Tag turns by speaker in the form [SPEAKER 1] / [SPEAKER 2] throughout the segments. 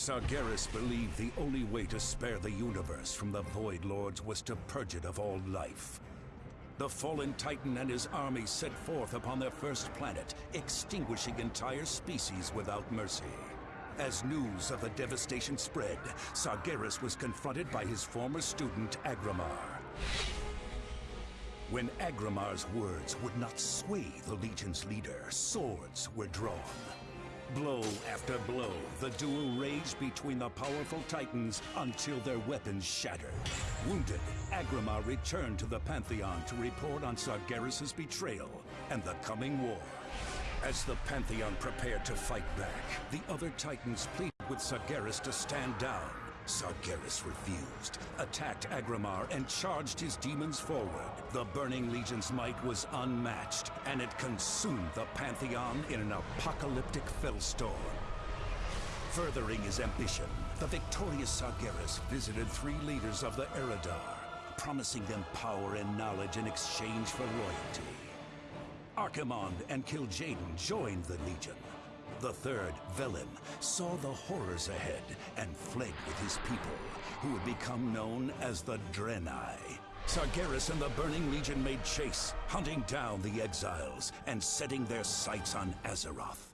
[SPEAKER 1] Sargeras believed the only way to spare the universe from the Void Lords was to purge it of all life. The fallen Titan and his army set forth upon their first planet, extinguishing entire species without mercy. As news of the devastation spread, Sargeras was confronted by his former student, Agramar. When Agramar's words would not sway the Legion's leader, swords were drawn. Blow after blow, the duel raged between the powerful titans until their weapons shattered. Wounded, Agramar returned to the Pantheon to report on Sargeras' betrayal and the coming war. As the Pantheon prepared to fight back, the other titans pleaded with Sargeras to stand down. Sargeras refused, attacked Agramar, and charged his demons forward. The Burning Legion's might was unmatched, and it consumed the Pantheon in an apocalyptic fellstorm. Furthering his ambition, the victorious Sargeras visited three leaders of the Eridar, promising them power and knowledge in exchange for loyalty. Archimond and Kil'jaeden joined the Legion. The third, Velen, saw the horrors ahead and fled with his people, who would become known as the Draenei. Sargeras and the Burning Legion made chase, hunting down the exiles and setting their sights on Azeroth.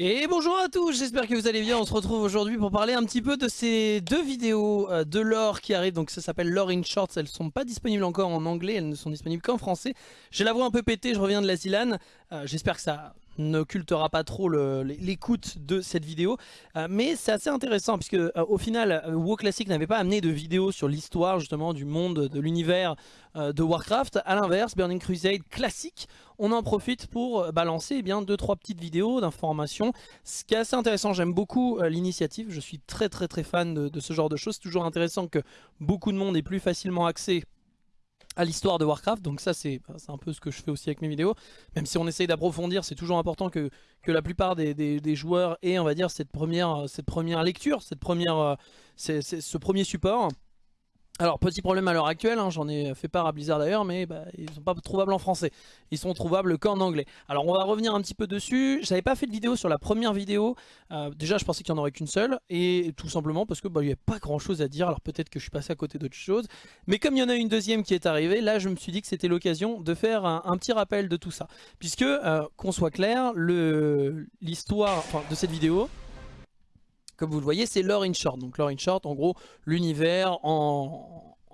[SPEAKER 2] Et bonjour à tous, j'espère que vous allez bien, on se retrouve aujourd'hui pour parler un petit peu de ces deux vidéos euh, de lore qui arrivent, donc ça s'appelle Lore in Shorts, elles ne sont pas disponibles encore en anglais, elles ne sont disponibles qu'en français. J'ai la voix un peu pétée, je reviens de la Zilane, euh, j'espère que ça n'occultera pas trop l'écoute de cette vidéo. Euh, mais c'est assez intéressant puisque euh, au final, euh, WoW Classic n'avait pas amené de vidéo sur l'histoire justement du monde, de l'univers de Warcraft. A l'inverse, Burning Crusade classique, on en profite pour balancer eh bien deux trois petites vidéos d'informations. Ce qui est assez intéressant, j'aime beaucoup l'initiative. Je suis très très très fan de, de ce genre de choses. C'est toujours intéressant que beaucoup de monde ait plus facilement accès à l'histoire de Warcraft. Donc ça c'est un peu ce que je fais aussi avec mes vidéos. Même si on essaye d'approfondir, c'est toujours important que, que la plupart des, joueurs aient on va dire cette première, cette première lecture, cette première, euh, ce premier support. Alors petit problème à l'heure actuelle, hein, j'en ai fait part à Blizzard d'ailleurs, mais bah, ils ne sont pas trouvables en français. Ils sont trouvables qu'en anglais. Alors on va revenir un petit peu dessus. Je n'avais pas fait de vidéo sur la première vidéo. Euh, déjà je pensais qu'il n'y en aurait qu'une seule. Et tout simplement parce que bah, n'y avait pas grand chose à dire. Alors peut-être que je suis passé à côté d'autres choses. Mais comme il y en a une deuxième qui est arrivée, là je me suis dit que c'était l'occasion de faire un, petit rappel de tout ça. Puisque, euh, qu'on soit clair, l'histoire de cette vidéo comme vous le voyez, c'est lore in short. Donc lore in short, en gros, l'univers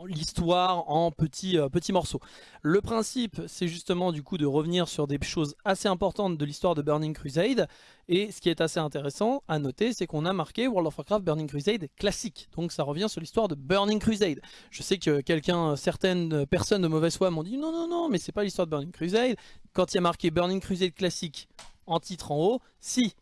[SPEAKER 2] l'histoire en petits, euh, petits morceaux. Le principe, c'est justement du coup de revenir sur des choses assez importantes de l'histoire de Burning Crusade. Et ce qui est assez intéressant à noter, c'est qu'on a marqué World of Warcraft Burning Crusade classique. Donc ça revient sur l'histoire de Burning Crusade. Je sais que quelqu'un, certaines personnes de mauvaise foi m'ont dit non, non, non, mais c'est pas l'histoire de Burning Crusade. Quand il y a marqué Burning Crusade classique en titre en haut, si,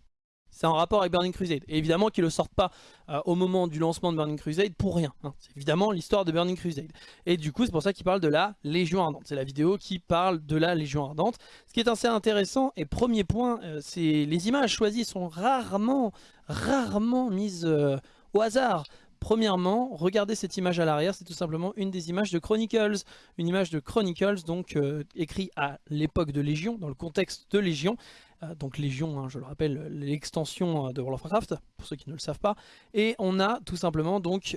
[SPEAKER 2] c'est en rapport avec Burning Crusade. Et évidemment qu'ils ne le sortent pas euh, au moment du lancement de Burning Crusade pour rien. Hein. C'est évidemment l'histoire de Burning Crusade. Et du coup, c'est pour ça qu'ils parlent de la Légion Ardente. C'est la vidéo qui parle de la Légion Ardente. Ce qui est assez intéressant, et premier point, euh, c'est les images choisies sont rarement, rarement mises euh, au hasard. Premièrement, regardez cette image à l'arrière, c'est tout simplement une des images de Chronicles. Une image de Chronicles, donc écrit à l'époque de Légion, dans le contexte de Légion. Euh, donc Légion, hein, je le rappelle, l'extension euh, de World of Warcraft, pour ceux qui ne le savent pas. Et on a tout simplement donc,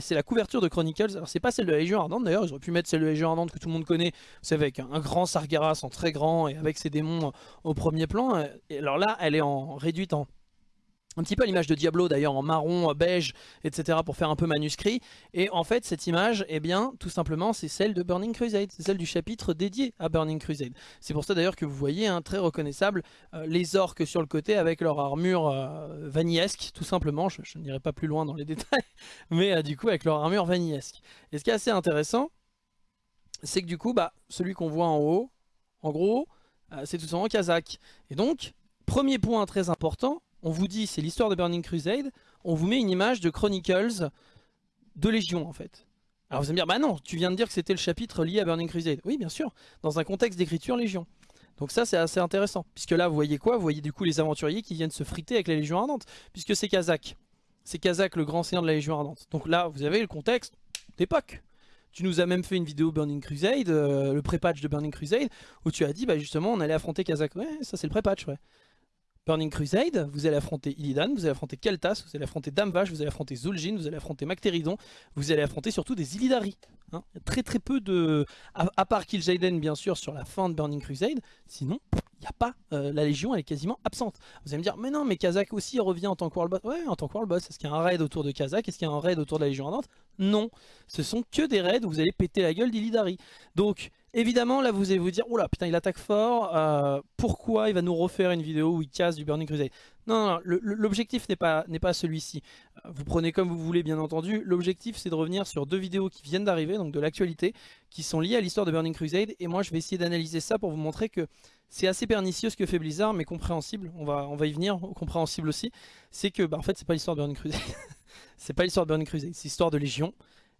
[SPEAKER 2] c'est la couverture de Chronicles, alors c'est pas celle de la Légion Ardente d'ailleurs, ils auraient pu mettre celle de la Légion Ardente que tout le monde connaît, c'est avec un grand Sargeras en très grand et avec ses démons au premier plan. Et alors là, elle est en réduite en un petit peu l'image de Diablo d'ailleurs en marron, beige, etc. pour faire un peu manuscrit. Et en fait cette image, eh bien tout simplement c'est celle de Burning Crusade, c'est celle du chapitre dédié à Burning Crusade. C'est pour ça d'ailleurs que vous voyez hein, très reconnaissable euh, les orques sur le côté avec leur armure euh, vanillesque tout simplement. Je, n'irai pas plus loin dans les détails, mais euh, du coup avec leur armure vanillesque. Et ce qui est assez intéressant, c'est que du coup bah, celui qu'on voit en haut, en gros, c'est tout simplement Kazakh. Et donc, premier point très important, on vous dit c'est l'histoire de Burning Crusade, on vous met une image de Chronicles de Légion en fait. Alors vous allez me dire, bah non, tu viens de dire que c'était le chapitre lié à Burning Crusade. Oui bien sûr, dans un contexte d'écriture Légion. Donc ça c'est assez intéressant, puisque là vous voyez quoi? Vous voyez du coup les aventuriers qui viennent se friter avec la Légion Ardente, puisque c'est Kazakh. C'est Kazakh le grand seigneur de la Légion Ardente. Donc là vous avez le contexte d'époque. Tu nous as même fait une vidéo Burning Crusade, euh, le pré-patch de Burning Crusade, où tu as dit bah justement on allait affronter Kazakh. Ouais, ça c'est le pré-patch, ouais. Burning Crusade, vous allez affronter Illidan, vous allez affronter Keltas, vous allez affronter Damvash, vous allez affronter Zul'jin, vous allez affronter Mactéridon, vous allez affronter surtout des Illidari. Hein. Très très peu de... À, part Kil'jaeden bien sûr sur la fin de Burning Crusade, sinon il n'y a pas... Euh, la Légion elle est quasiment absente. Vous allez me dire, mais non mais Kazak aussi revient en tant que World Boss. Ouais, en tant que World Boss, est-ce qu'il y a un raid autour de Kazak Est-ce qu'il y a un raid autour de la Légion Ardente Non, ce sont que des raids où vous allez péter la gueule d'Illidari. Donc... Évidemment, là vous allez vous dire, oula putain il attaque fort, euh, pourquoi il va nous refaire une vidéo où il casse du Burning Crusade? Non, non, l'objectif n'est pas, celui-ci. Euh, vous prenez comme vous voulez bien entendu, l'objectif c'est de revenir sur deux vidéos qui viennent d'arriver, donc de l'actualité, qui sont liées à l'histoire de Burning Crusade, et moi je vais essayer d'analyser ça pour vous montrer que c'est assez pernicieux ce que fait Blizzard, mais compréhensible, on va, on va y venir, compréhensible aussi, c'est que bah, en fait c'est pas Burning Crusade, c'est pas l'histoire de Burning Crusade, c'est l'histoire de Légion,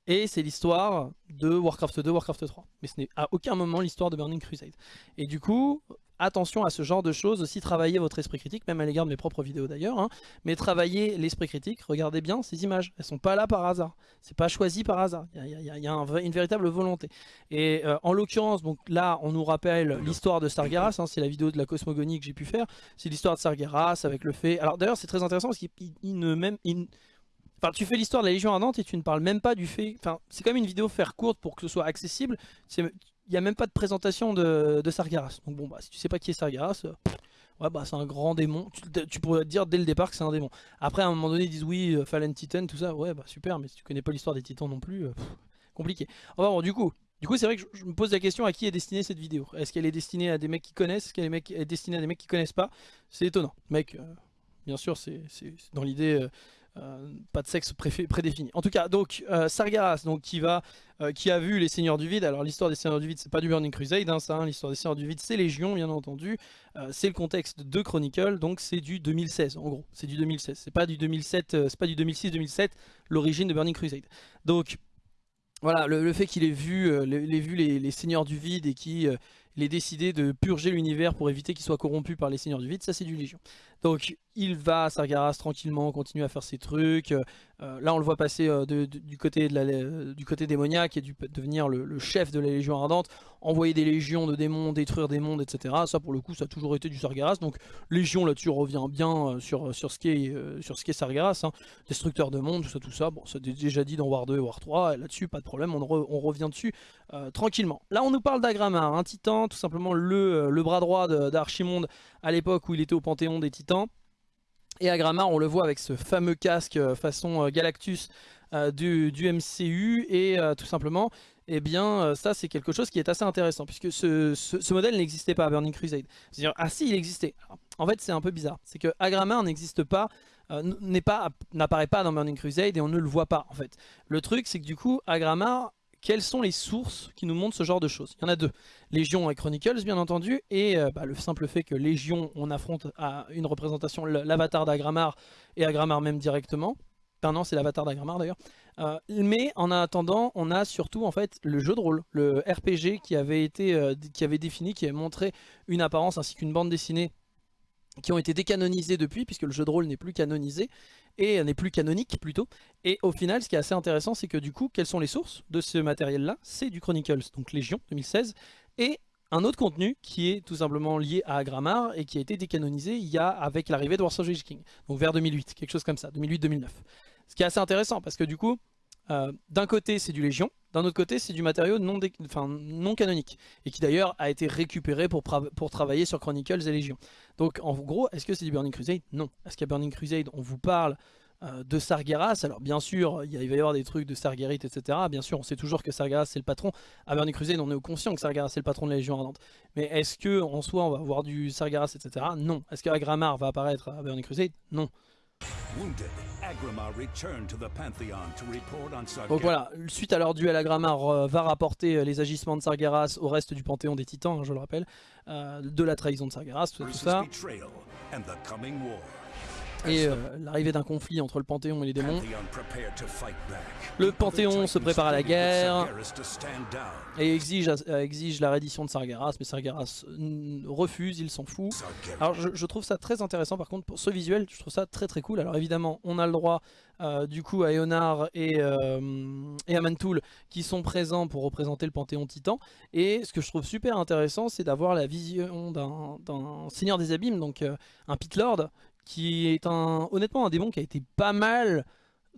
[SPEAKER 2] et c'est l'histoire de Warcraft 2, Warcraft 3. Mais ce n'est à aucun moment l'histoire de Burning Crusade. Et du coup, attention à ce genre de choses, aussi travaillez votre esprit critique, même à l'égard de mes propres vidéos d'ailleurs, hein. mais travaillez l'esprit critique, regardez bien ces images, elles sont pas là par hasard, c'est pas choisi par hasard, il y a, une véritable volonté. Et euh, en l'occurrence, donc là on nous rappelle l'histoire de Sargeras, hein, c'est la vidéo de la cosmogonie que j'ai pu faire, c'est l'histoire de Sargeras avec le fait... Alors d'ailleurs c'est très intéressant parce qu'il ne. Tu fais l'histoire de la Légion Ardente et tu ne parles même pas du fait... Enfin, c'est même une vidéo faire courte pour que ce soit accessible. Il n'y a même pas de présentation de, Sargeras. Donc bon, bah, si tu sais pas qui est Sargeras, euh, ouais, bah, c'est un grand démon. Tu, pourrais dire dès le départ que c'est un démon. Après, à un moment donné, ils disent oui, euh, Fallen Titan, tout ça. Ouais, bah super, mais si tu connais pas l'histoire des titans non plus, euh, compliqué. Enfin bon, du coup... Du coup, c'est vrai que je, me pose la question à qui est destinée cette vidéo? Est-ce qu'elle est destinée à des mecs qui connaissent? Est-ce qu'elle est, destinée à des mecs qui connaissent pas? C'est étonnant. Mec, bien sûr, c'est dans l'idée... pas de sexe prédéfini. En tout cas, donc euh, Sargeras, donc qui va, euh, qui a vu les Seigneurs du Vide. Alors l'histoire des Seigneurs du Vide, c'est pas du Burning Crusade, hein, ça. Hein, l'histoire des Seigneurs du Vide, c'est Légion, bien entendu. c'est le contexte de Chronicle, donc c'est du 2016, en gros. C'est du 2016. C'est pas du 2007, c'est pas du 2006-2007, l'origine de Burning Crusade. Donc voilà, le, fait qu'il ait vu, les, Seigneurs du Vide et qui il décidé de purger l'univers pour éviter qu'il soit corrompu par les seigneurs du vide, ça c'est du Légion. Donc il va à Sargeras tranquillement, continue à faire ses trucs, euh, là on le voit passer euh, euh, du côté démoniaque et devenir le, chef de la Légion Ardente, envoyer des légions de démons, détruire des mondes, etc. Ça pour le coup ça a toujours été du Sargeras, donc Légion là-dessus revient bien sur, sur ce qu'est Sargeras, hein. destructeur de mondes, tout ça, tout ça, bon ça déjà dit dans War 2 et War 3, là-dessus pas de problème, on, revient dessus tranquillement. Là on nous parle d'Agramar, un titan, tout simplement le, le bras droit d'Archimonde à l'époque où il était au Panthéon des Titans, et Agramar, on le voit avec ce fameux casque euh, façon euh, Galactus euh, du, MCU. Et tout simplement, eh bien, ça c'est quelque chose qui est assez intéressant. Puisque ce, modèle n'existait pas à Burning Crusade. C'est-à-dire, ah si, il existait. en fait, c'est un peu bizarre. C'est que Agramar n'existe pas n'apparaît pas, pas dans Burning Crusade et on ne le voit pas en fait. Le truc c'est que du coup Agramar quelles sont les sources qui nous montrent ce genre de choses Il y en a deux. Légion et Chronicles, bien entendu, et euh, bah, le simple fait que Légion, on affronte à une représentation l'avatar d'Agramar, et Agramar même directement. Enfin non, c'est l'avatar d'Agramar d'ailleurs. Euh, mais en attendant, on a surtout en fait le jeu de rôle, le RPG qui avait été, euh, qui avait défini, qui avait montré une apparence ainsi qu'une bande dessinée qui ont été décanonisés depuis, puisque le jeu de rôle n'est plus canonisé, et n'est plus canonique plutôt. Et au final, ce qui est assez intéressant, c'est que du coup, quelles sont les sources de ce matériel-là? C'est du Chronicles, donc Légion 2016, et un autre contenu qui est tout simplement lié à Agramar et qui a été décanonisé il avec l'arrivée de Warsaw King, donc vers 2008, quelque chose comme ça, 2008-2009. Ce qui est assez intéressant parce que du coup, euh, d'un côté c'est du Légion, d'un autre côté c'est du matériau non, non canonique, et qui d'ailleurs a été récupéré pour, travailler sur Chronicles et Légion. Donc en gros, est-ce que c'est du Burning Crusade? Non. Est-ce qu'à Burning Crusade on vous parle euh, de Sargeras? Alors bien sûr, il, va y avoir des trucs de Sargerit, etc. Bien sûr, on sait toujours que Sargeras c'est le patron. À Burning Crusade, on est conscient que Sargeras c'est le patron de la Légion Ardente. Mais est-ce que soi on va avoir du Sargeras, etc. Non. Est-ce qu'Agramar va apparaître à Burning Crusade? Non. Donc voilà, suite à leur duel, Agramar euh, va rapporter euh, les agissements de Sargeras au reste du panthéon des titans, hein, je le rappelle, euh, de la trahison de Sargeras, tout, ça. Et euh, l'arrivée d'un conflit entre le Panthéon et les démons. Le Panthéon se prépare à la guerre et exige, euh, exige la reddition de Sargeras, mais Sargeras refuse, il s'en fout. Alors je, trouve ça très intéressant par contre pour ce visuel, je trouve ça très très cool. Alors évidemment on a le droit euh, du coup à Eonar et, et à Mantoul qui sont présents pour représenter le Panthéon Titan. Et ce que je trouve super intéressant c'est d'avoir la vision d'un Seigneur des Abîmes, donc un Pit Lord qui est un, honnêtement un démon qui a été pas mal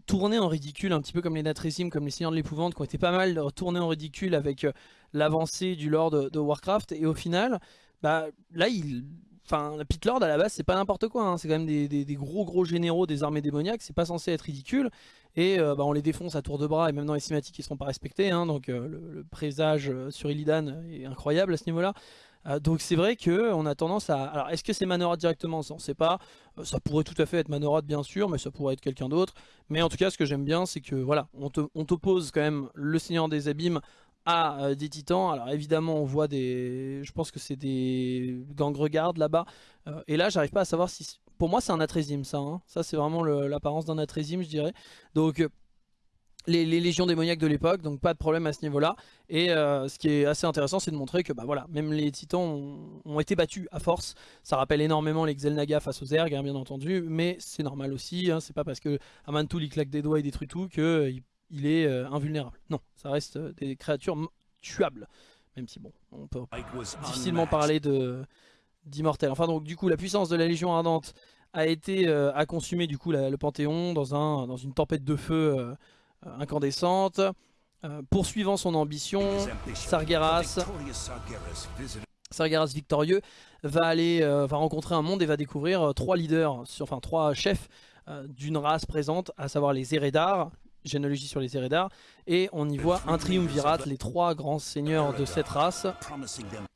[SPEAKER 2] tourné en ridicule, un petit peu comme les Natresim, comme les Seigneurs de l'Épouvante, qui ont été pas mal tournés en ridicule avec euh, l'avancée du lore de, Warcraft, et au final, bah, là, il... Enfin, Pit Lord à la base c'est pas n'importe quoi, hein. c'est quand même des, gros gros généraux des armées démoniaques, c'est pas censé être ridicule, et euh, bah, on les défonce à tour de bras, et même dans les cinématiques ils seront pas respectés, hein. donc euh, le, présage sur Illidan est incroyable à ce niveau là. Euh, donc c'est vrai qu'on a tendance à... Alors est-ce que c'est Manoroth directement? Ça on sait pas. Euh, ça pourrait tout à fait être Manoroth bien sûr, mais ça pourrait être quelqu'un d'autre. Mais en tout cas ce que j'aime bien c'est que voilà, on t'oppose quand même le Seigneur des Abîmes à euh, des titans. Alors évidemment on voit des... Je pense que c'est des gangregardes là-bas. et là j'arrive pas à savoir si... Pour moi c'est un Atrésim ça. Hein. Ça c'est vraiment l'apparence d'un Atrésim je dirais. Donc les, légions démoniaques de l'époque, donc pas de problème à ce niveau-là. Et euh, ce qui est assez intéressant, c'est de montrer que bah voilà, même les titans ont, été battus à force. Ça rappelle énormément les Xel'Naga face aux Zerg, hein, bien entendu, mais c'est normal aussi. Hein, c'est pas parce que Amantul il claque des doigts et détruit tout qu'il euh, il est euh, invulnérable. Non, ça reste des créatures tuables. Même si bon, on peut difficilement parler de d'immortel. Enfin donc du coup, la puissance de la Légion Ardente a été à consumer du coup le Panthéon dans, un, dans une tempête de feu incandescente. Euh, poursuivant son ambition, Sargeras, Sargeras victorieux, va aller euh, va rencontrer un monde et va découvrir trois leaders, enfin trois chefs d'une race présente, à savoir les Eredar, généalogie sur les Eredar, et on y voit un triumvirat, les trois grands seigneurs de cette race,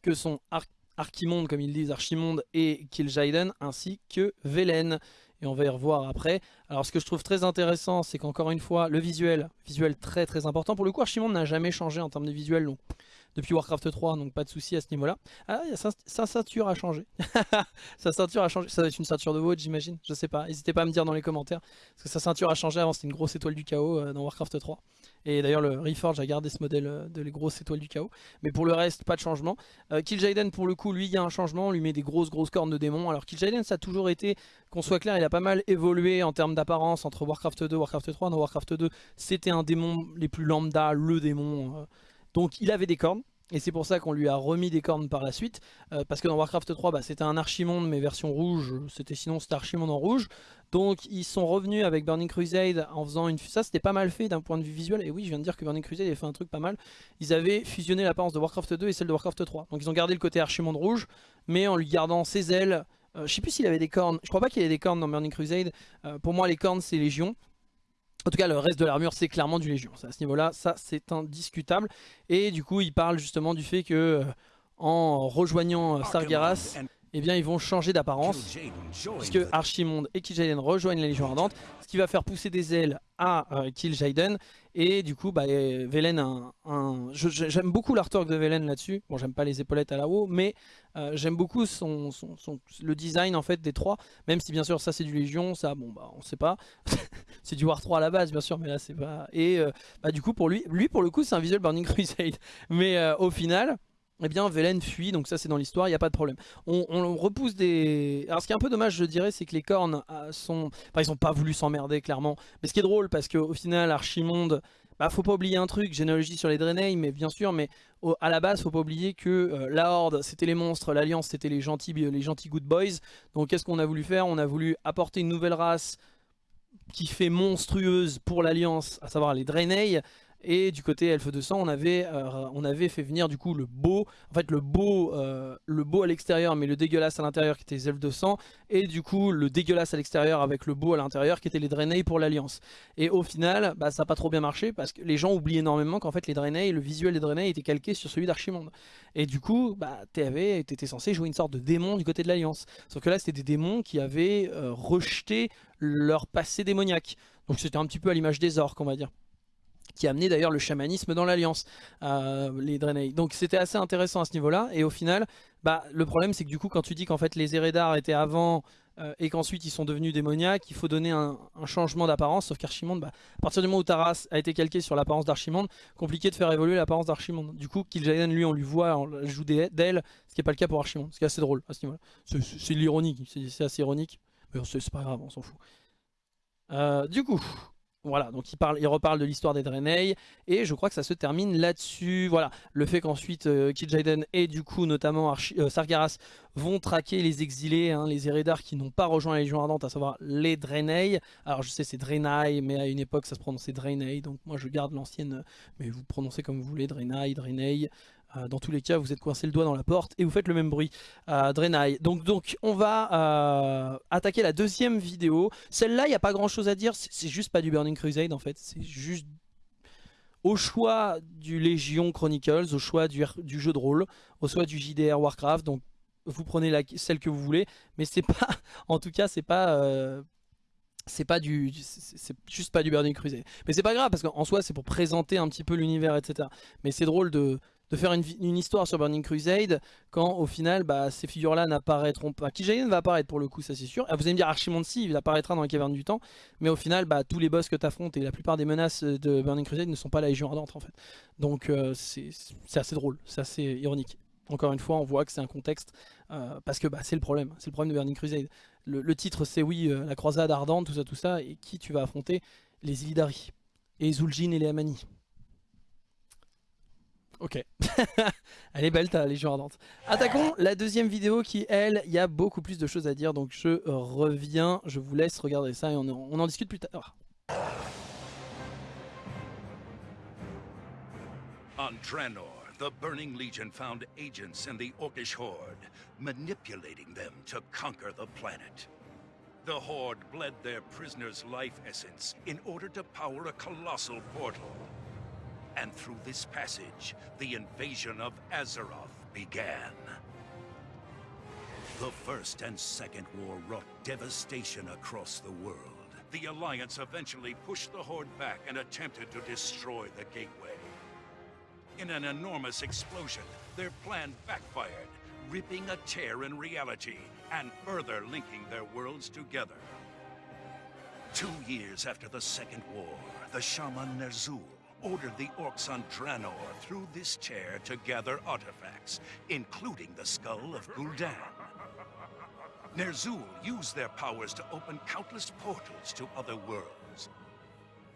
[SPEAKER 2] que sont Archimonde, comme ils disent, Archimonde et Kil'jaeden, ainsi que Velen et on va y revoir après. Alors ce que je trouve très intéressant, c'est qu'encore une fois, le visuel, visuel très très important. Pour le coup, Archimonde n'a jamais changé en termes de visuel depuis Warcraft 3, donc pas de souci à ce niveau-là. Ah, sa, ceinture a changé. sa ceinture a changé. Ça doit être une ceinture de Vault, j'imagine. Je sais pas. N'hésitez pas à me dire dans les commentaires. Parce que sa ceinture a changé. Avant, c'était une grosse étoile du chaos euh, dans Warcraft 3. Et d'ailleurs, le Reforge a gardé ce modèle euh, de les grosses étoiles du chaos. Mais pour le reste, pas de changement. Euh, Kil'jaeden, pour le coup, lui, il y a un changement. On lui met des grosses, grosses cornes de démons. Alors, Kil'jaeden, ça a toujours été, qu'on soit clair, il a pas mal évolué en termes d'apparence entre Warcraft 2 et Warcraft 3. Dans Warcraft 2, c'était un démon les plus lambda, le démon. Euh. donc, il avait des cornes. Et c'est pour ça qu'on lui a remis des cornes par la suite. parce que dans Warcraft 3, bah, c'était un Archimonde, mais version rouge. C'était sinon c'était Archimonde en rouge. Donc ils sont revenus avec Burning Crusade en faisant une... Ça c'était pas mal fait d'un point de vue visuel. Et oui je viens de dire que Burning Crusade avait fait un truc pas mal. Ils avaient fusionné l'apparence de Warcraft 2 et celle de Warcraft 3. Donc ils ont gardé le côté Archimonde rouge. Mais en lui gardant ses ailes. Euh, je sais plus s'il avait des cornes. Je crois pas qu'il ait des cornes dans Burning Crusade. Euh, pour moi les cornes c'est Légion. En tout cas, le reste de l'armure, c'est clairement du Légion. À ce niveau-là, ça, c'est indiscutable. Et du coup, il parle justement du fait que, euh, en rejoignant Sargeras, eh bien ils vont changer d'apparence puisque Archimonde et Kil'jaeden rejoignent la Légion Ardente ce qui va faire pousser des ailes à euh, Kil'jaeden et du coup bah, Velen un, j'aime beaucoup l'artwork de Velen là-dessus. Bon j'aime pas les épaulettes à la haut mais euh, j'aime beaucoup son, le design en fait des trois. Même si bien sûr ça c'est du Légion ça bon bah on sait pas. C'est du War 3 à la base bien sûr mais là c'est pas et euh, bah, du coup pour lui lui pour le coup c'est un visuel Burning Crusade. Mais au final eh bien Velen fuit, donc ça c'est dans l'histoire, il n'y a pas de problème. On, repousse des... Alors ce qui est un peu dommage je dirais, c'est que les cornes euh, sont... Enfin ils n'ont pas voulu s'emmerder clairement. Mais ce qui est drôle, parce qu'au final Archimonde, bah faut pas oublier un truc, généalogie sur les Draenei, mais bien sûr, mais à la base faut pas oublier que euh, la Horde c'était les monstres, l'Alliance c'était les gentils, les gentils good boys. Donc qu'est-ce qu'on a voulu faire? On a voulu apporter une nouvelle race qui fait monstrueuse pour l'Alliance, à savoir les Draenei. Et du côté Elfe de sang, on avait, euh, on avait fait venir du coup le beau, en fait le beau, euh, le beau à l'extérieur mais le dégueulasse à l'intérieur qui était les Elfes de sang. Et du coup le dégueulasse à l'extérieur avec le beau à l'intérieur qui était les Draenei pour l'Alliance. Et au final, bah, ça n'a pas trop bien marché parce que les gens oublient énormément qu'en fait les Draenei, le visuel des Draenei était calqué sur celui d'Archimonde. Et du coup, bah, t'étais censé jouer une sorte de démon du côté de l'Alliance. Sauf que là c'était des démons qui avaient euh, rejeté leur passé démoniaque. Donc c'était un petit peu à l'image des orques on va dire qui a amené d'ailleurs le chamanisme dans l'Alliance, euh, les Draenei. Donc c'était assez intéressant à ce niveau-là, et au final, bah, le problème c'est que du coup quand tu dis qu'en fait les Eredar étaient avant euh, et qu'ensuite ils sont devenus démoniaques, il faut donner un, changement d'apparence, sauf qu'Archimonde, bah, à partir du moment où Taras a été calqué sur l'apparence d'Archimonde, compliqué de faire évoluer l'apparence d'Archimonde. Du coup, Kil'jaeden, lui, on lui voit, on joue d'elle, ce qui n'est pas le cas pour Archimonde, ce qui est assez drôle à ce niveau-là. C'est l'ironie, c'est assez ironique, mais c'est pas grave, on s'en fout. Euh, du coup, voilà, donc il, parle, il reparle de l'histoire des Draenei, et je crois que ça se termine là-dessus. Voilà, le fait qu'ensuite euh, Kil'jaeden et du coup notamment euh, Sargeras vont traquer les exilés, hein, les Eredar qui n'ont pas rejoint la Légion Ardente, à savoir les Draenei. Alors je sais c'est Draenei, mais à une époque ça se prononçait Draenei, donc moi je garde l'ancienne, mais vous prononcez comme vous voulez, Draenei, Draenei. Euh, dans tous les cas, vous êtes coincé le doigt dans la porte et vous faites le même bruit. Euh, Draenei. Donc, donc, on va euh, attaquer la deuxième vidéo. Celle-là, il n'y a pas grand-chose à dire. C'est juste pas du Burning Crusade, en fait. C'est juste au choix du Légion Chronicles, au choix du, jeu de rôle, au choix du JDR Warcraft. Donc, vous prenez celle que vous voulez. Mais c'est pas... En tout cas, c'est pas c'est pas du c'est juste pas du Burning Crusade mais c'est pas grave parce qu'en soi c'est pour présenter un petit peu l'univers etc mais c'est drôle de de faire une, histoire sur Burning Crusade quand au final bah, ces figures-là n'apparaîtront pas. Kijayen va apparaître pour le coup, ça c'est sûr. Ah, vous allez me dire Archimonde si, il apparaîtra dans les cavernes du temps, mais au final bah, tous les boss que tu affrontes et la plupart des menaces de Burning Crusade ne sont pas la Légion Ardente en fait. Donc euh, c'est assez drôle, c'est assez ironique. Encore une fois, on voit que c'est un contexte, euh, parce que bah, c'est le problème, c'est le problème de Burning Crusade. Le, titre c'est oui, euh, la croisade ardente, tout ça, tout ça, et qui tu vas affronter? Les Illidari, et Zul'jin et les Amani. Ok. Elle est belle ta Légion Ardente. Attaquons la deuxième vidéo qui, elle, il y a beaucoup plus de choses à dire. Donc je reviens, je vous laisse regarder ça et on, en discute plus tard.
[SPEAKER 1] On Draenor, the Burning Legion found agents in the Orcish Horde, manipulating them to conquer the planet. The Horde bled their prisoners' life essence in order to power a colossal portal. And through this passage, the invasion of Azeroth began. The First and Second War wrought devastation across the world. The Alliance eventually pushed the Horde back and attempted to destroy the Gateway. In an enormous explosion, their plan backfired, ripping a tear in reality and further linking their worlds together. Two years after the Second War, the Shaman Ner'zhul ordered the orcs on Draenor through this chair to gather artifacts, including the skull of Gul'dan. Ner'zhul used their powers to open countless portals to other worlds.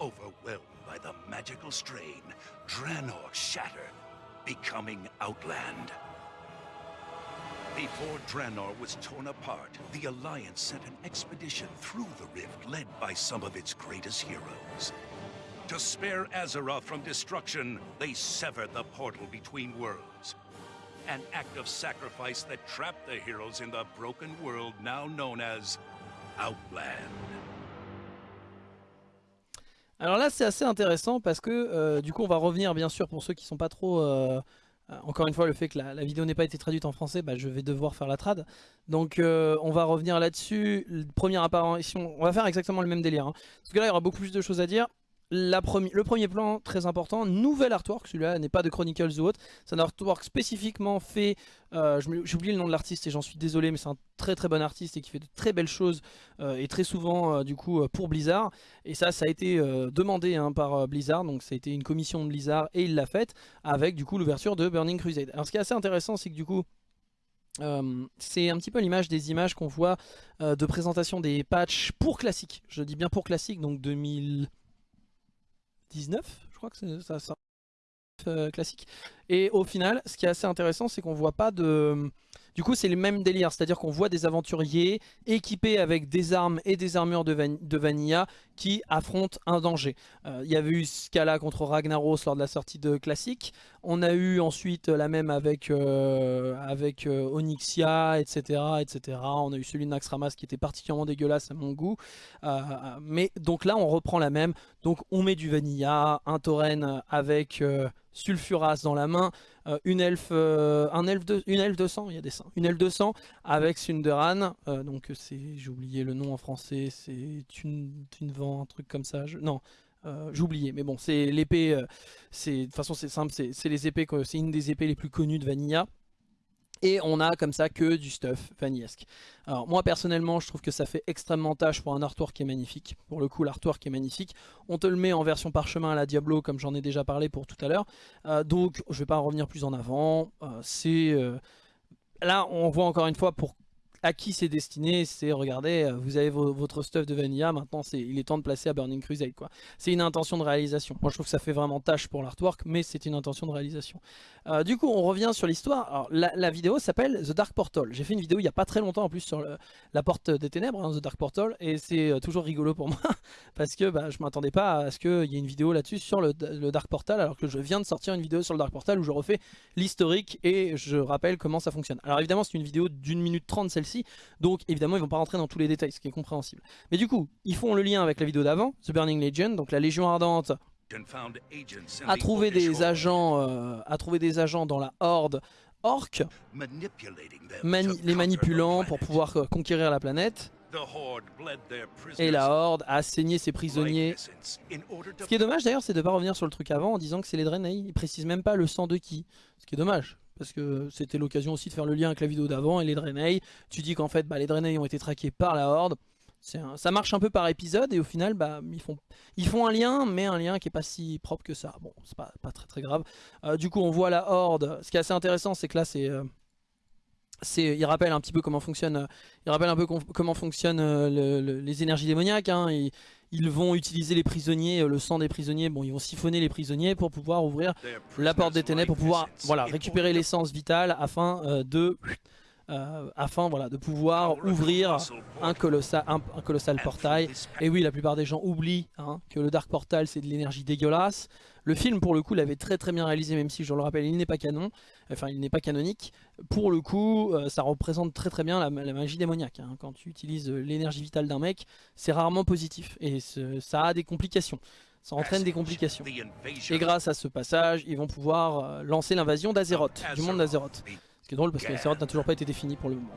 [SPEAKER 1] Overwhelmed by the magical strain, Draenor shattered, becoming Outland. Before Draenor was torn apart, the Alliance sent an expedition through the rift led by some of its greatest heroes. To spare Azeroth from destruction, they severed the portal between worlds. An act of sacrifice that trapped the heroes in the broken world now known as Outland.
[SPEAKER 2] Alors là c'est assez intéressant parce que euh, du coup on va revenir bien sûr pour ceux qui sont pas trop... Euh, euh, encore une fois le fait que la, vidéo n'ait pas été traduite en français, bah, je vais devoir faire la trad. Donc on va revenir là-dessus. Première apparition, on va faire exactement le même délire. Hein. Parce que là il y aura beaucoup plus de choses à dire le premier plan, très important, nouvel artwork, celui-là n'est pas de Chronicles ou autre, c'est un artwork spécifiquement fait, euh, j'ai oublié le nom de l'artiste et j'en suis désolé, mais c'est un très très bon artiste et qui fait de très belles choses euh, et très souvent euh, du coup pour Blizzard. Et ça, ça a été demandé hein, par Blizzard, donc ça a été une commission de Blizzard et il l'a faite avec du coup l'ouverture de Burning Crusade. Alors ce qui est assez intéressant, c'est que du coup, c'est un petit peu l'image des images qu'on voit de présentation des patchs pour classique. Je dis bien pour classique, donc 2000... 19, je crois que c'est ça, ça euh, classique. Et au final, ce qui est assez intéressant, c'est qu'on voit pas de... Du coup, c'est le même délire, c'est-à-dire qu'on voit des aventuriers équipés avec des armes et des armures de, Vanilla qui affrontent un danger. Euh, il y avait eu cas-là contre Ragnaros lors de la sortie de Classic. On a eu ensuite la même avec, euh, euh, Onyxia, etc., etc. On a eu celui de Naxxramas qui était particulièrement dégueulasse à mon goût. mais donc là, on reprend la même. Donc on met du Vanilla, un Tauren avec Sulfuras dans la main, euh, une elfe, euh, un elfe de, une elfe 200, il y a des seins, une elfe 200 avec Sunderan, euh, donc c'est, j'ai oublié le nom en français, c'est une, une vent, un truc comme ça, non, j'ai oublié, mais bon, c'est l'épée, c'est de toute façon c'est simple, c'est les épées, c'est une des épées les plus connues de Vanilla. Et on a comme ça que du stuff vanillesque. Alors moi personnellement je trouve que ça fait extrêmement tâche pour un artwork qui est magnifique. Pour le coup l'artwork est magnifique. On te le met en version parchemin à la Diablo comme j'en ai déjà parlé pour tout à l'heure. Euh, donc je vais pas en revenir plus en avant. Euh, c'est... Euh, là on voit encore une fois pour à qui c'est destiné, c'est regardez, euh, vous avez votre stuff de Vanilla, maintenant il est temps de placer à Burning Crusade. quoi. C'est une intention de réalisation. Moi je trouve que ça fait vraiment tâche pour l'artwork, mais c'est une intention de réalisation. Euh, du coup on revient sur l'histoire. La, vidéo s'appelle The Dark Portal. J'ai fait une vidéo il n'y a pas très longtemps en plus sur la porte des ténèbres, hein, The Dark Portal, et c'est euh, toujours rigolo pour moi, parce que bah, je m'attendais pas à ce qu'il y ait une vidéo là-dessus sur le, Dark Portal, alors que je viens de sortir une vidéo sur le Dark Portal où je refais l'historique et je rappelle comment ça fonctionne. Alors évidemment c'est une vidéo d'une minute trente celle-ci, donc évidemment ils vont pas rentrer dans tous les détails, ce qui est compréhensible. Mais du coup, ils font le lien avec la vidéo d'avant, The Burning Legion, donc la Légion Ardente a trouvé des agents, euh, a trouvé des agents dans la Horde Orc, les manipulant pour pouvoir euh, conquérir la planète. Et la Horde a saigné ses prisonniers. Ce qui est dommage d'ailleurs, c'est de ne pas revenir sur le truc avant en disant que c'est les Draenei. Ils précisent même pas le sang de qui. Ce qui est dommage parce que c'était l'occasion aussi de faire le lien avec la vidéo d'avant et les Draenei. Tu dis qu'en fait bah, les Draenei ont été traqués par la Horde. ça marche un peu par épisode et au final bah, ils, font, un lien mais un lien qui est pas si propre que ça. Bon c'est pas, pas très très grave. Euh, du coup on voit la Horde. Ce qui est assez intéressant c'est que là c'est... Euh, il rappelle un petit peu comment fonctionnent euh, les énergies démoniaques. Hein ils vont utiliser les prisonniers, euh, le sang des prisonniers, bon ils vont siphonner les prisonniers pour pouvoir ouvrir la porte des ténèbres, pour pouvoir récupérer l'essence vitale afin euh, de... Pouvoir ouvrir un colossal, un, colossal portail. Et oui, la plupart des gens oublient hein, que le Dark Portal c'est de l'énergie dégueulasse. Le film pour le coup l'avait très très bien réalisé même si je le rappelle il n'est pas canon, enfin il n'est pas canonique. Pour le coup euh, ça représente très très bien la, magie démoniaque. Hein. Quand tu utilises euh, l'énergie vitale d'un mec c'est rarement positif et ça a des complications. Ça entraîne des complications. Et grâce à ce passage ils vont pouvoir euh, lancer l'invasion d'Azeroth, du monde d'Azeroth. Ce qui est drôle parce que l'Azeroth n'a toujours pas été défini pour le moment.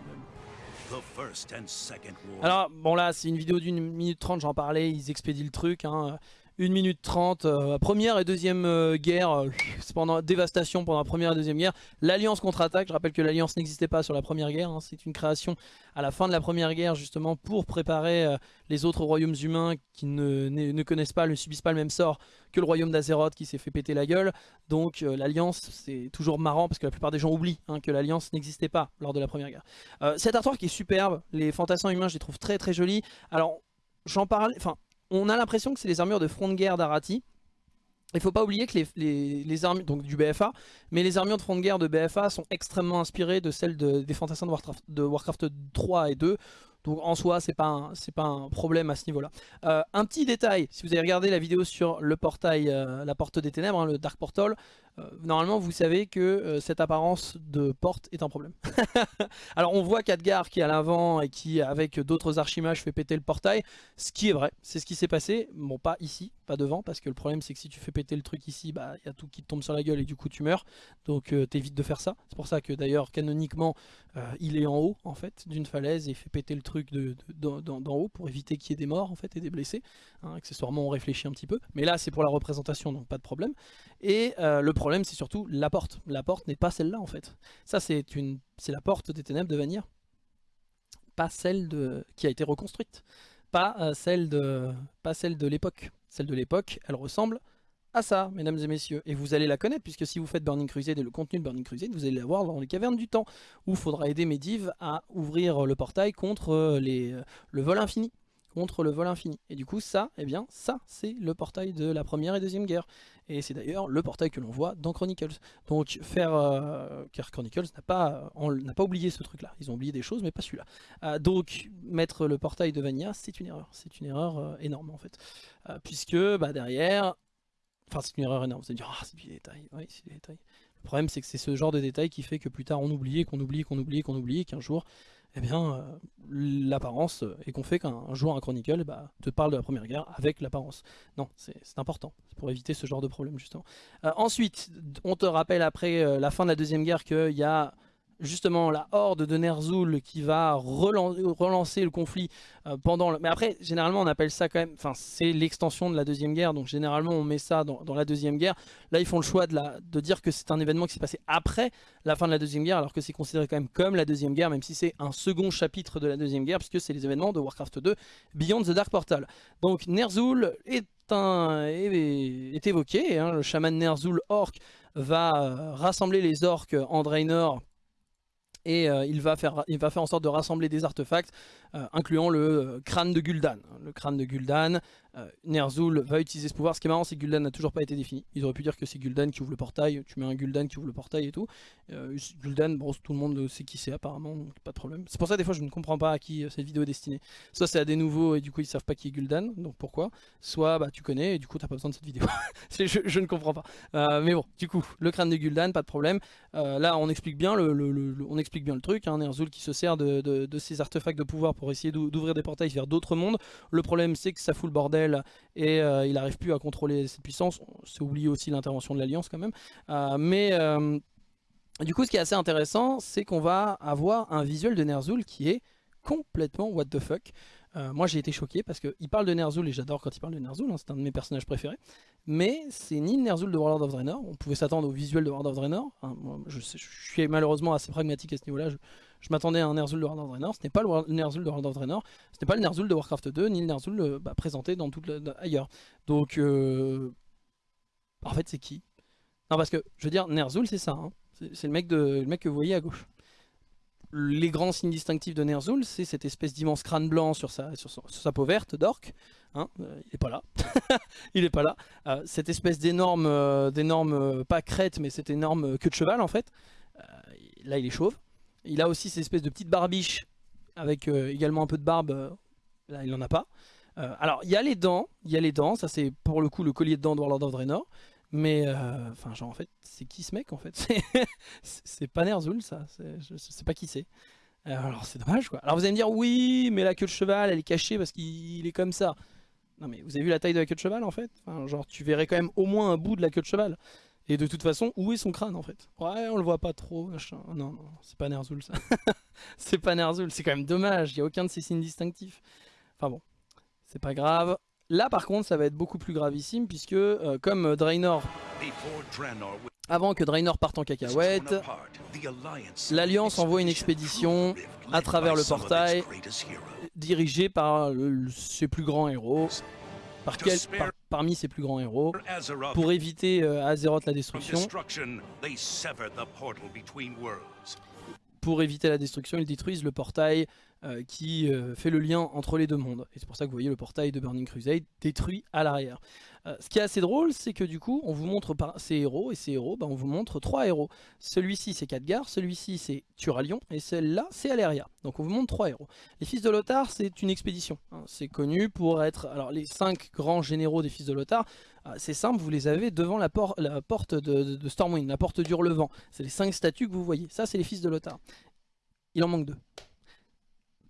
[SPEAKER 2] Alors bon là c'est une vidéo d'une minute trente, j'en parlais, ils expédient le truc. Hein. 1 minute 30, euh, première et deuxième euh, guerre, euh, pendant dévastation pendant la première et deuxième guerre. L'Alliance contre-attaque, je rappelle que l'Alliance n'existait pas sur la première guerre, hein. c'est une création à la fin de la première guerre justement pour préparer les autres royaumes humains qui ne, connaissent pas, ne subissent pas le même sort que le royaume d'Azeroth qui s'est fait péter la gueule. Donc l'Alliance, c'est toujours marrant parce que la plupart des gens oublient hein, que l'Alliance n'existait pas lors de la première guerre. cet artwork est superbe, les fantassins humains je les trouve très très jolis. Alors j'en parle, enfin on a l'impression que c'est les armures de front de guerre d'Arati. Il faut pas oublier que les, armures donc du BFA, mais les armures de front de guerre de BFA sont extrêmement inspirées de celles des fantassins de Warcraft, de Warcraft 3 et 2. Donc en soi, c'est pas, pas un problème à ce niveau-là. Euh, un petit détail, si vous avez regardé la vidéo sur le portail, euh, la porte des ténèbres, hein, le Dark Portal, normalement vous savez que cette apparence de porte est un problème. Alors on voit Khadgar qui est à l'avant et qui avec d'autres archimages fait péter le portail, ce qui est vrai, c'est ce qui s'est passé, bon pas ici, pas devant, parce que le problème c'est que si tu fais péter le truc ici, bah il y a tout qui te tombe sur la gueule et du coup tu meurs, donc t'évites de faire ça. C'est pour ça que d'ailleurs canoniquement il est en haut en fait d'une falaise et fait péter le truc d'en haut pour éviter qu'il y ait des morts en fait et des blessés. Hein, accessoirement on réfléchit un petit peu, mais là c'est pour la représentation donc pas de problème. Et euh, le problème c'est surtout la porte. La porte n'est pas celle-là en fait. Ça c'est la porte des ténèbres de Vanir, pas celle de qui a été reconstruite, pas euh, celle de, pas celle de l'époque. Celle de l'époque, elle ressemble à ça, mesdames et messieurs. Et vous allez la connaître, puisque si vous faites Burning Crusade et le contenu de Burning Crusade, vous allez la voir dans les cavernes du temps, où il faudra aider Medivh à ouvrir le portail contre euh, les, euh, le vol infini. Contre le vol infini. Et du coup, ça, eh bien, ça, c'est le portail de la première et deuxième guerre. Et c'est d'ailleurs le portail que l'on voit dans Chronicles. Donc, faire... Euh, car Chronicles n'a pas, n'a pas oublié ce truc-là. Ils ont oublié des choses, mais pas celui-là. donc, mettre le portail de Vania, c'est une erreur. C'est une erreur énorme, en fait. puisque, bah, derrière, Enfin, c'est une erreur énorme. Vous allez dire, ah, c'est du détail. Oui, c'est du détail. Le problème, c'est que c'est ce genre de détail qui fait que plus tard, on oublie, qu'on oublie, qu'on oublie, qu'on oublie, qu'un jour, eh bien, euh, l'apparence, et qu'on fait qu'un jour un Chronicle bah, te parle de la Première Guerre avec l'apparence. Non, c'est important, pour éviter ce genre de problème, justement. Euh, ensuite, on te rappelle après euh, la fin de la Deuxième Guerre qu'il y a justement la horde de Ner'zhul qui va relancer le conflit euh, pendant. Mais après, généralement on appelle ça quand même... Enfin, c'est l'extension de la Deuxième Guerre, donc généralement on met ça dans, la Deuxième Guerre. Là, ils font le choix de, dire que c'est un événement qui s'est passé après la fin de la Deuxième Guerre, alors que c'est considéré quand même comme la Deuxième Guerre, même si c'est un second chapitre de la Deuxième Guerre, puisque c'est les événements de Warcraft 2, Beyond the Dark Portal. Donc Ner'zhul est, évoqué, hein, le chaman Ner'zhul Orc va euh, rassembler les orques en Draenor et euh, il, va faire, en sorte de rassembler des artefacts, incluant le euh, crâne de Gul'dan. Le crâne de Gul'dan, Ner'zhul va utiliser ce pouvoir. Ce qui est marrant, c'est que Gul'dan n'a toujours pas été défini. Ils auraient pu dire que c'est Gul'dan qui ouvre le portail, tu mets un Gul'dan qui ouvre le portail et tout. Gul'dan, bon, tout le monde sait qui c'est apparemment, donc pas de problème. C'est pour ça des fois je ne comprends pas à qui cette vidéo est destinée. Soit c'est à des nouveaux et du coup ils savent pas qui est Gul'dan, donc pourquoi Soit bah, tu connais et du coup t'as pas besoin de cette vidéo. je, ne comprends pas. mais bon, du coup, le crâne de Gul'dan, pas de problème. là on explique bien le, on explique bien le truc, hein, Ner'zhul qui se sert de, de, ces artefacts de pouvoir pour essayer d'ouvrir des portails vers d'autres mondes. Le problème c'est que ça fout le bordel et euh, il n'arrive plus à contrôler cette puissance. C'est oublié aussi l'intervention de l'Alliance quand même. Euh, mais euh, du coup ce qui est assez intéressant c'est qu'on va avoir un visuel de Ner'zhul qui est complètement what the fuck. Moi j'ai été choqué parce qu'il parle de Ner'zhul et j'adore quand il parle de Ner'zhul, hein, c'est un de mes personnages préférés. Mais c'est ni le Ner'zhul de World of Draenor, on pouvait s'attendre au visuel de World of Draenor. Hein, je, suis malheureusement assez pragmatique à ce niveau-là, m'attendais à un Ner'zhul de World of Draenor, ce n'est pas le Ner'zhul de World of Draenor, ce n'est pas le Ner'zhul de Warcraft 2, ni le Ner'zhul euh, bah, présenté dans ailleurs. Donc, euh, en fait c'est qui? Non parce que, je veux dire, Ner'zhul c'est ça, hein. c'est le, mec que vous voyez à gauche les grands signes distinctifs de Ner'zhul, c'est cette espèce d'immense crâne blanc sur sa, peau verte d'orc. Hein, euh, il n'est pas là. il est pas là. Euh, cette espèce d'énorme, euh, d'énorme pas crête, mais cette énorme queue de cheval en fait. là, il est chauve. Il a aussi cette espèce de petite barbiche avec également un peu de barbe. là, il n'en a pas. alors, il y a les dents. Il y a les dents. Ça, c'est pour le coup le collier de dents de Warlord of Draenor. Mais, euh, enfin, genre, en fait, c'est qui ce mec, en fait? C'est pas Ner'zhul, ça. Je, sais pas qui c'est. Euh, alors, c'est dommage, quoi. Alors, vous allez me dire, oui, mais la queue de cheval, elle est cachée parce qu'il est comme ça. Non, mais vous avez vu la taille de la queue de cheval, en fait? Enfin, Genre, tu verrais quand même au moins un bout de la queue de cheval. Et de toute façon, où est son crâne, en fait? Ouais, on le voit pas trop, machin. Non, non, c'est pas Ner'zhul, ça. c'est pas Ner'zhul, c'est quand même dommage. Il y a aucun de ces signes distinctifs. Enfin bon, c'est pas grave. Là par contre ça va être beaucoup plus gravissime puisque euh, comme Draenor, avant que Draenor parte en cacahuète, l'Alliance envoie une expédition à travers le portail dirigée par ses plus grands héros, par quel, parmi ses plus grands héros, pour éviter euh, Azeroth la destruction. Pour éviter la destruction, ils détruisent le portail euh, qui euh, fait le lien entre les deux mondes. Et c'est pour ça que vous voyez le portail de Burning Crusade détruit à l'arrière. Euh, ce qui est assez drôle, c'est que du coup, on vous montre ces héros, et ces héros, bah, on vous montre trois héros. Celui-ci, c'est Khadgar, celui-ci, c'est Turalion, et celle-là, c'est Aleria. Donc on vous montre trois héros. Les fils de Lothar, c'est une expédition. Hein. C'est connu pour être... Alors les cinq grands généraux des fils de Lothar, c'est simple, vous les avez devant la, porte de, de Stormwind, la porte d'Hurlevent. C'est les cinq statues que vous voyez. Ça, c'est les fils de Lothar. Il en manque deux.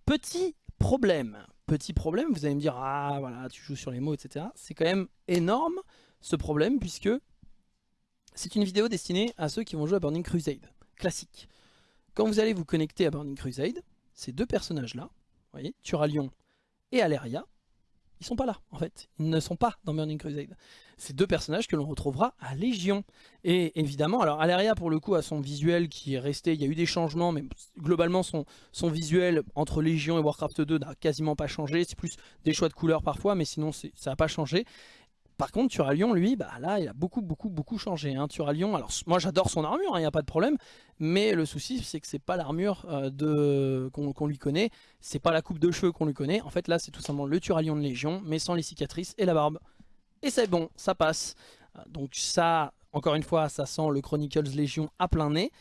[SPEAKER 2] Petit problème, petit problème, vous allez me dire, ah voilà, tu joues sur les mots, etc. C'est quand même énorme ce problème puisque c'est une vidéo destinée à ceux qui vont jouer à Burning Crusade, classique. Quand vous allez vous connecter à Burning Crusade, ces deux personnages-là, vous voyez, Turalion et Aleria, ils sont pas là en fait, ils ne sont pas dans Burning Crusade. C'est deux personnages que l'on retrouvera à Légion. Et évidemment, alors Aleria pour le coup a son visuel qui est resté, il y a eu des changements, mais globalement son, son visuel entre Légion et Warcraft 2 n'a quasiment pas changé, c'est plus des choix de couleurs parfois, mais sinon ça n'a pas changé. Par contre, Turalion, lui, bah là, il a beaucoup, beaucoup, beaucoup changé. Hein. Turalion, alors moi j'adore son armure, il hein, n'y a pas de problème, mais le souci, c'est que c'est pas l'armure euh, qu'on lui connaît, c'est pas la coupe de cheveux qu'on lui connaît. En fait, là, c'est tout simplement le Turalion de Légion, mais sans les cicatrices et la barbe. Et c'est bon, ça passe. Euh, donc ça, encore une fois, ça sent le Chronicles Légion à plein nez.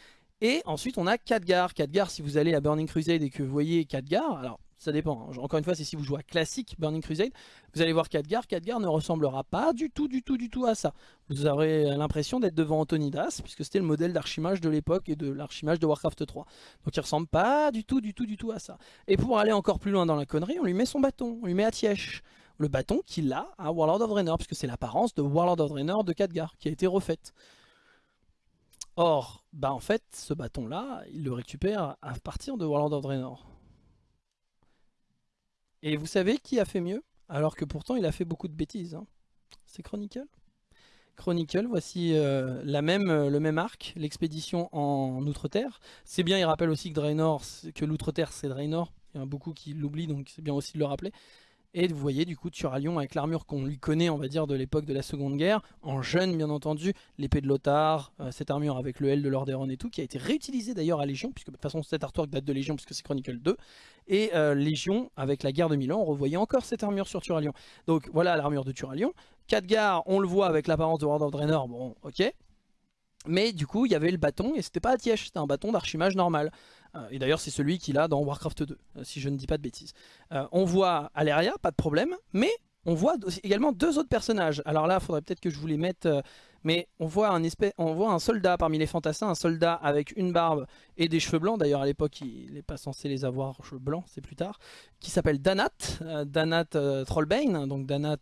[SPEAKER 2] Et ensuite, on a Khadgar. Khadgar, si vous allez à Burning Crusade et que vous voyez Khadgar, alors ça dépend. Hein. Encore une fois, c'est si vous jouez à classique Burning Crusade, vous allez voir Khadgar. Khadgar ne ressemblera pas du tout, du tout, du tout à ça. Vous aurez l'impression d'être devant Antonidas, puisque c'était le modèle d'archimage de l'époque et de l'archimage de Warcraft 3. Donc il ressemble pas du tout, du tout, du tout à ça. Et pour aller encore plus loin dans la connerie, on lui met son bâton, on lui met Atièche. Le bâton qu'il a à Warlord of Draenor, puisque c'est l'apparence de Warlord of Draenor de Khadgar qui a été refaite. Or, bah en fait, ce bâton-là, il le récupère à partir de Warlord of Draenor. Et vous savez qui a fait mieux Alors que pourtant, il a fait beaucoup de bêtises. Hein. C'est Chronicle. Chronicle, voici euh, euh, le même arc, l'expédition en Outre-Terre. C'est bien, il rappelle aussi que que l'Outre-Terre c'est Draenor. Il y en a beaucoup qui l'oublient, donc c'est bien aussi de le rappeler. Et vous voyez du coup Turalion avec l'armure qu'on lui connaît on va dire de l'époque de la seconde guerre, en jeune bien entendu, l'épée de Lothar, euh, cette armure avec le L de Lordaeron et tout, qui a été réutilisée d'ailleurs à Légion, puisque de toute façon cet artwork date de Légion puisque c'est Chronicle 2, et euh, Légion avec la guerre de Milan, on revoyait encore cette armure sur Turalion. Donc voilà l'armure de Turalion. Khadgar, on le voit avec l'apparence de World of Draenor, bon ok, mais du coup, il y avait le bâton et c'était pas à Tièche, c'était un bâton d'archimage normal. Euh, et d'ailleurs, c'est celui qu'il a dans Warcraft 2, euh, si je ne dis pas de bêtises. Euh, on voit Aleria, pas de problème, mais on voit également deux autres personnages. Alors là, il faudrait peut-être que je vous les mette, mais on voit, un espèce, on voit un soldat parmi les fantassins, un soldat avec une barbe et des cheveux blancs. D'ailleurs, à l'époque, il n'est pas censé les avoir blancs, c'est plus tard. Qui s'appelle Danat, Danat Trollbane, donc Danat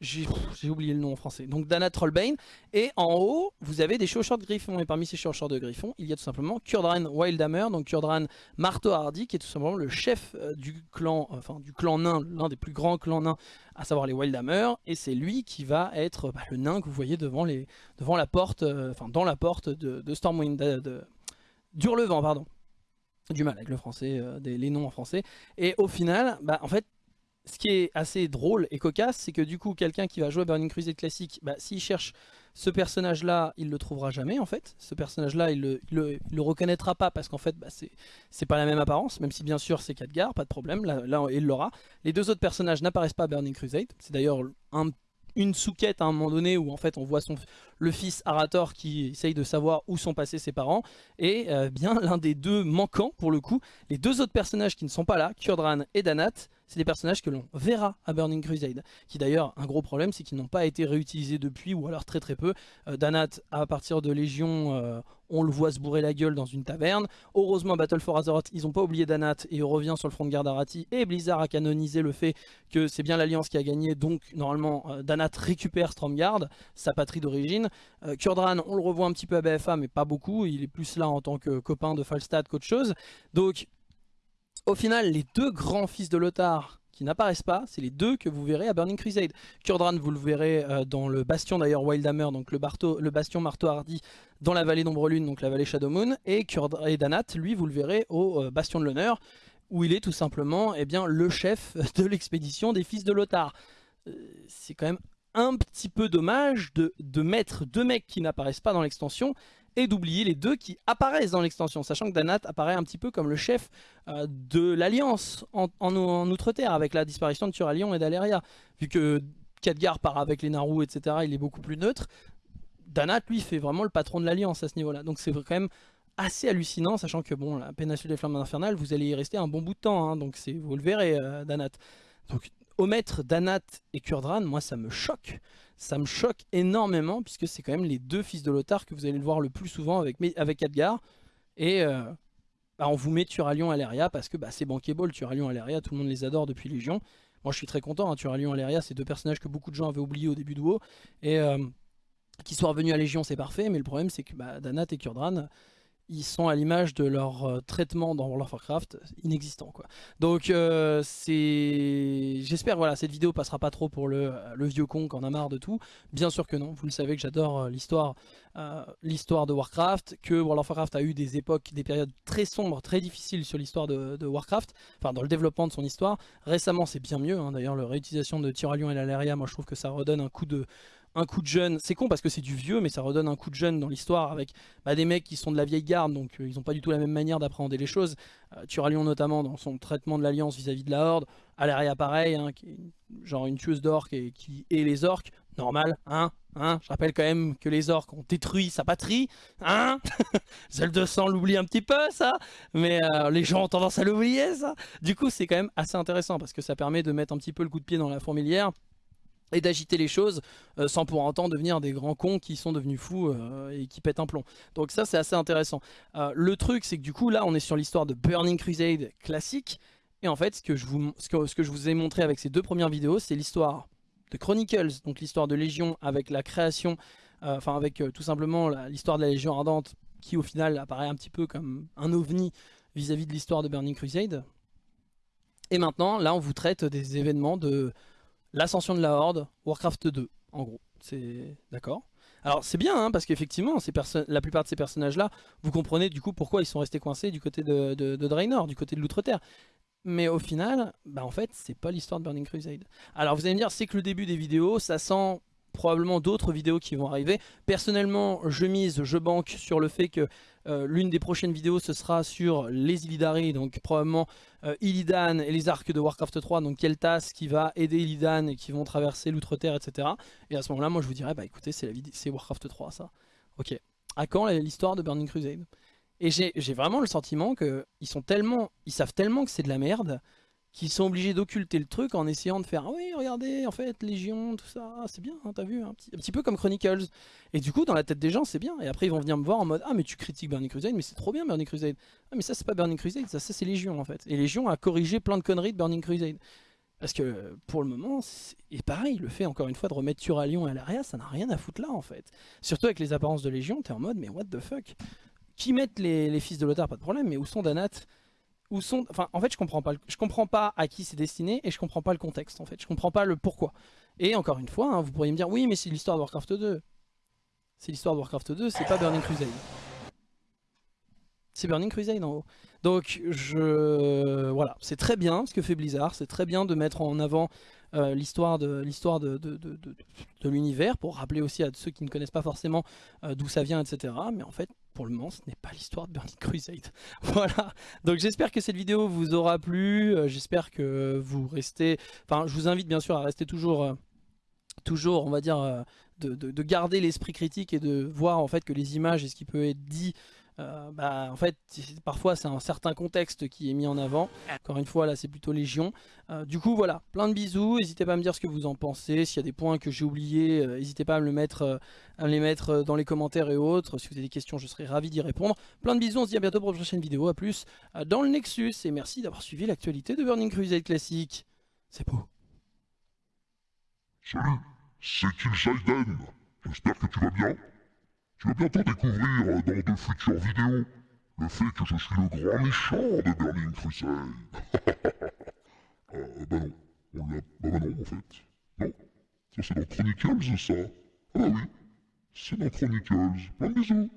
[SPEAKER 2] j'ai oublié le nom en français, donc Dana Trollbane, et en haut, vous avez des chaussures de griffon, et parmi ces chaussures de griffon, il y a tout simplement Kurdran Wildhammer, donc Kurdran Marteau Hardy, qui est tout simplement le chef euh, du clan, enfin du clan nain, l'un des plus grands clans nains, à savoir les Wildhammer, et c'est lui qui va être bah, le nain que vous voyez devant, les, devant la porte, euh, enfin dans la porte de, Stormwind, de, d'Hurlevent, pardon. Du mal avec le français, euh, les noms en français. Et au final, bah, en fait, ce qui est assez drôle et cocasse, c'est que du coup, quelqu'un qui va jouer Burning Crusade classique, bah, s'il cherche ce personnage-là, il le trouvera jamais en fait. Ce personnage-là, il le, le, reconnaîtra pas parce qu'en fait, bah, c'est pas la même apparence, même si bien sûr c'est Khadgar, pas de problème, là, il l'aura. Les deux autres personnages n'apparaissent pas à Burning Crusade, c'est d'ailleurs un une souquette à un moment donné où en fait on voit son, le fils Arator qui essaye de savoir où sont passés ses parents et euh, bien l'un des deux manquants pour le coup. Les deux autres personnages qui ne sont pas là, Kurdran et Danat, c'est des personnages que l'on verra à Burning Crusade. Qui d'ailleurs, un gros problème, c'est qu'ils n'ont pas été réutilisés depuis, ou alors très très peu. Euh, Danat, à partir de Légion, euh, on le voit se bourrer la gueule dans une taverne. Heureusement, Battle for Azeroth, ils n'ont pas oublié Danat et il revient sur le front de garde Arati. Et Blizzard a canonisé le fait que c'est bien l'Alliance qui a gagné, donc normalement euh, Danat récupère Stormguard, sa patrie d'origine. Kurdran, on le revoit un petit peu à BFA, mais pas beaucoup. Il est plus là en tant que copain de Falstad qu'autre chose. Donc, au final, les deux grands fils de Lothar qui n'apparaissent pas, c'est les deux que vous verrez à Burning Crusade. Kurdran, vous le verrez euh, dans le bastion d'ailleurs Wildhammer, donc le, bastion marteau hardy dans la vallée d'Ombre Lune, donc la vallée Shadowmoon, et, et Danat, lui, vous le verrez au euh, bastion de l'honneur, où il est tout simplement eh bien, le chef de l'expédition des fils de Lothar. Euh, c'est quand même un petit peu dommage de, de mettre deux mecs qui n'apparaissent pas dans l'extension et d'oublier les deux qui apparaissent dans l'extension, sachant que Danat apparaît un petit peu comme le chef euh, de l'Alliance en, Outre-Terre, avec la disparition de Turalion et d'Aleria. Vu que Khadgar part avec les Naru, etc., il est beaucoup plus neutre, Danat, lui, fait vraiment le patron de l'Alliance à ce niveau-là. Donc c'est quand même assez hallucinant, sachant que bon, la péninsule des Flammes Infernales, vous allez y rester un bon bout de temps, hein, donc vous le verrez, euh, Danat. Omettre Danat et Kurdran, moi ça me choque ça me choque énormément puisque c'est quand même les deux fils de Lothar que vous allez le voir le plus souvent avec, avec Adgar. Et euh, bah, on vous met Turalion Aleria parce que bah, c'est bankable, Turalion Aleria, tout le monde les adore depuis Légion. Moi je suis très content, hein, Turalion Aleria c'est deux personnages que beaucoup de gens avaient oubliés au début de WoW. Et euh, qui soient revenus à Légion c'est parfait, mais le problème c'est que bah, Danat et Kurdran ils sont à l'image de leur euh, traitement dans World of Warcraft inexistant quoi. Donc euh, c'est j'espère voilà cette vidéo passera pas trop pour le, le vieux con qui en a marre de tout. Bien sûr que non, vous le savez que j'adore euh, l'histoire l'histoire de Warcraft, que World of Warcraft a eu des époques, des périodes très sombres, très difficiles sur l'histoire de, Warcraft, enfin dans le développement de son histoire. Récemment c'est bien mieux, hein. d'ailleurs la réutilisation de Tyralion et l'Aleria, moi je trouve que ça redonne un coup de un coup de jeune, c'est con parce que c'est du vieux mais ça redonne un coup de jeune dans l'histoire avec bah, des mecs qui sont de la vieille garde donc euh, ils n'ont pas du tout la même manière d'appréhender les choses. Euh, Turalion notamment dans son traitement de l'alliance vis-à-vis de la horde, Alaria pareil, hein, qui est genre une tueuse d'orques et qui est les orques, normal, hein, hein, je rappelle quand même que les orques ont détruit sa patrie, hein. Zelda l'oublie un petit peu ça, mais euh, les gens ont tendance à l'oublier ça. Du coup c'est quand même assez intéressant parce que ça permet de mettre un petit peu le coup de pied dans la fourmilière et d'agiter les choses euh, sans pour autant devenir des grands cons qui sont devenus fous euh, et qui pètent un plomb. Donc ça c'est assez intéressant. Euh, le truc c'est que du coup là on est sur l'histoire de Burning Crusade classique et en fait ce que, je vous, ce que, je vous ai montré avec ces deux premières vidéos c'est l'histoire de Chronicles, donc l'histoire de Légion avec la création enfin avec tout simplement l'histoire de la Légion Ardente, qui au final apparaît un petit peu comme un ovni vis-à-vis -vis de l'histoire de Burning Crusade. Et maintenant, là, on vous traite des événements de l'ascension de la Horde, Warcraft 2, en gros. C'est d'accord alors c'est bien, hein, parce qu'effectivement, la plupart de ces personnages-là, vous comprenez du coup pourquoi ils sont restés coincés du côté de, de, Draenor, du côté de l'Outre-Terre. Mais au final, bah en fait, c'est pas l'histoire de Burning Crusade. Alors vous allez me dire, c'est que le début des vidéos, ça sent probablement d'autres vidéos qui vont arriver. Personnellement, je mise, je banque sur le fait que euh, l'une des prochaines vidéos, ce sera sur les Illidari, donc probablement euh, Illidan et les arcs de Warcraft 3, donc Keltas qui va aider Illidan et qui vont traverser l'Outre-Terre, etc. Et à ce moment-là, moi je vous dirais, bah écoutez, c'est Warcraft 3 ça. Ok. À quand l'histoire de Burning Crusade? Et j'ai vraiment le sentiment qu'ils sont tellement, ils savent tellement que c'est de la merde qui sont obligés d'occulter le truc en essayant de faire ah oui regardez en fait Légion tout ça c'est bien hein, t'as vu un petit, un petit, peu comme Chronicles. Et du coup dans la tête des gens c'est bien. Et après ils vont venir me voir en mode ah mais tu critiques Burning Crusade mais c'est trop bien Burning Crusade. Ah mais ça c'est pas Burning Crusade ça, c'est Légion en fait. Et Légion a corrigé plein de conneries de Burning Crusade. Parce que pour le moment, et pareil, le fait encore une fois de remettre Turalion et Alaria, ça n'a rien à foutre là en fait. Surtout avec les apparences de Légion, t'es en mode mais what the fuck? Qui mettent les, les fils de Lothar, pas de problème, mais où sont Danat? Où sont, en fait, je comprends pas, je comprends pas à qui c'est destiné et je comprends pas le contexte. En fait, je comprends pas le pourquoi. Et encore une fois, hein, vous pourriez me dire, oui, mais c'est l'histoire de Warcraft 2. C'est l'histoire de Warcraft 2, c'est pas Burning Crusade. C'est Burning Crusade en haut. Donc, je, voilà, c'est très bien ce que fait Blizzard. C'est très bien de mettre en avant euh, l'histoire de l'histoire de, de, de l'univers pour rappeler aussi à ceux qui ne connaissent pas forcément euh, d'où ça vient, etc. Mais en fait, pour le moment, ce n'est pas l'histoire de Burning Crusade. voilà. Donc j'espère que cette vidéo vous aura plu. Euh, j'espère que vous restez... Enfin, je vous invite bien sûr à rester toujours... toujours, on va dire, de, de garder l'esprit critique et de voir en fait que les images et ce qui peut être dit euh, bah, en fait, parfois c'est un certain contexte qui est mis en avant. Encore une fois, là c'est plutôt Légion. Euh, du coup, voilà, plein de bisous. N'hésitez pas à me dire ce que vous en pensez. S'il y a des points que j'ai oubliés, euh, n'hésitez pas à me, à les mettre dans les commentaires et autres. Si vous avez des questions, je serai ravi d'y répondre. Plein de bisous, on se dit à bientôt pour une prochaine vidéo. A plus dans le Nexus. Et merci d'avoir suivi l'actualité de Burning Crusade Classique. C'est beau.
[SPEAKER 3] Salut, c'est Kill J'espère que tu vas bien. Tu vas bientôt découvrir dans de futures vidéos le fait que je suis le grand méchant de Burning Crusade. euh, bah non, on l'a... Bah, bah non en fait. Non, ça c'est dans Chronicles ça. Ah bah oui, c'est dans Chronicles. Plein de bisous.